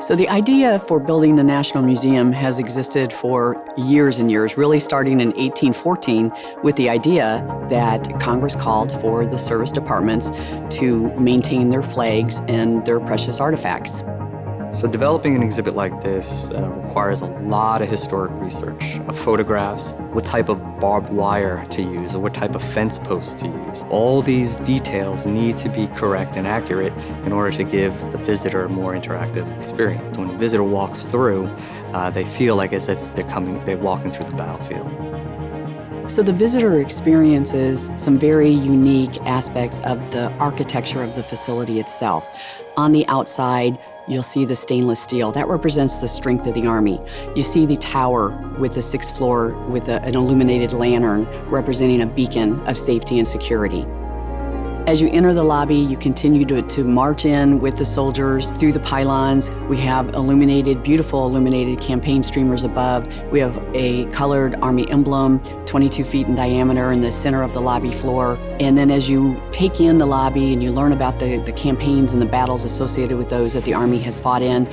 So the idea for building the National Museum has existed for years and years, really starting in 1814 with the idea that Congress called for the service departments to maintain their flags and their precious artifacts. So developing an exhibit like this uh, requires a lot of historic research, of photographs, what type of barbed wire to use, or what type of fence posts to use. All these details need to be correct and accurate in order to give the visitor a more interactive experience. When the visitor walks through, uh, they feel like as if they're coming, they're walking through the battlefield. So the visitor experiences some very unique aspects of the architecture of the facility itself. On the outside, You'll see the stainless steel. That represents the strength of the Army. You see the tower with the sixth floor with a, an illuminated lantern representing a beacon of safety and security. As you enter the lobby, you continue to, to march in with the soldiers through the pylons. We have illuminated, beautiful illuminated campaign streamers above. We have a colored Army emblem, 22 feet in diameter in the center of the lobby floor. And then as you take in the lobby and you learn about the, the campaigns and the battles associated with those that the Army has fought in,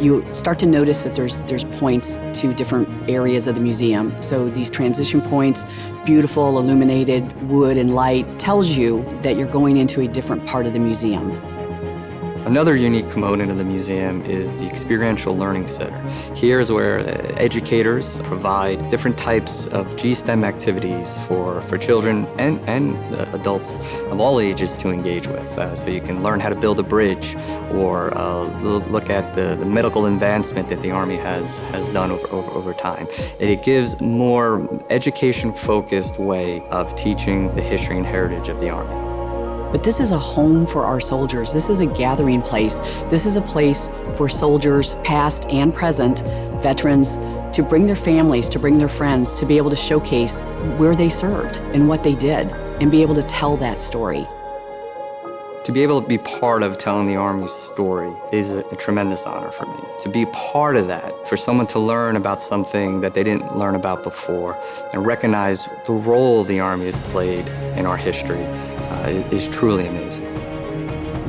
you start to notice that there's, there's points to different areas of the museum. So these transition points beautiful illuminated wood and light tells you that you're going into a different part of the museum. Another unique component of the museum is the Experiential Learning Center. Here is where educators provide different types of GSTEM activities for, for children and, and adults of all ages to engage with. Uh, so you can learn how to build a bridge or uh, look at the, the, medical advancement that the Army has, has done over, over, over time. It gives more education-focused way of teaching the history and heritage of the Army. But this is a home for our soldiers. This is a gathering place. This is a place for soldiers, past and present, veterans, to bring their families, to bring their friends, to be able to showcase where they served and what they did, and be able to tell that story. To be able to be part of telling the Army's story is a, tremendous honor for me. To be part of that, for someone to learn about something that they didn't learn about before, and recognize the role the Army has played in our history, is truly amazing.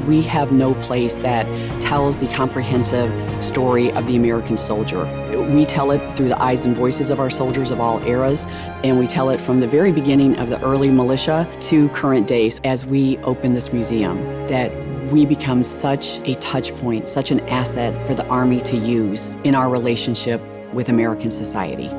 We have no place that tells the comprehensive story of the American soldier. We tell it through the eyes and voices of our soldiers of all eras, and we tell it from the very beginning of the early militia to current days as we open this museum, that we become such a touch point, such an asset for the Army to use in our relationship with American society.